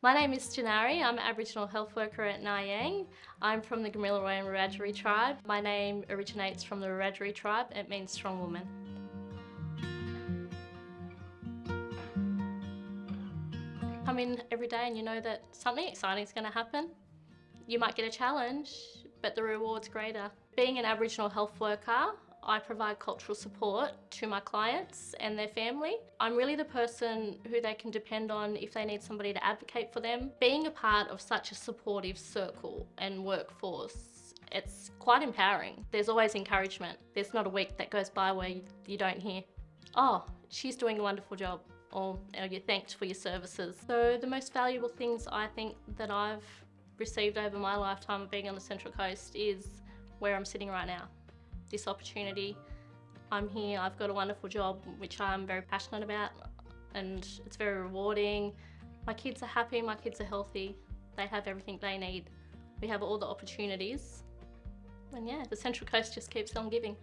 My name is Janari. I'm an Aboriginal health worker at Wyong. I'm from the Gamilaroi and Wiradjuri tribe. My name originates from the Wiradjuri tribe. It means strong woman. Come in every day and you know that something exciting is going to happen. You might get a challenge, but the reward's greater. Being an Aboriginal health worker, I provide cultural support to my clients and their family. I'm really the person who they can depend on if they need somebody to advocate for them. Being a part of such a supportive circle and workforce, it's quite empowering. There's always encouragement. There's not a week that goes by where you don't hear, oh, she's doing a wonderful job or oh, you're thanked for your services. So the most valuable things I think that I've received over my lifetime of being on the Central Coast is where I'm sitting right now this opportunity. I'm here, I've got a wonderful job which I'm very passionate about and it's very rewarding. My kids are happy, my kids are healthy, they have everything they need. We have all the opportunities and yeah, the Central Coast just keeps on giving.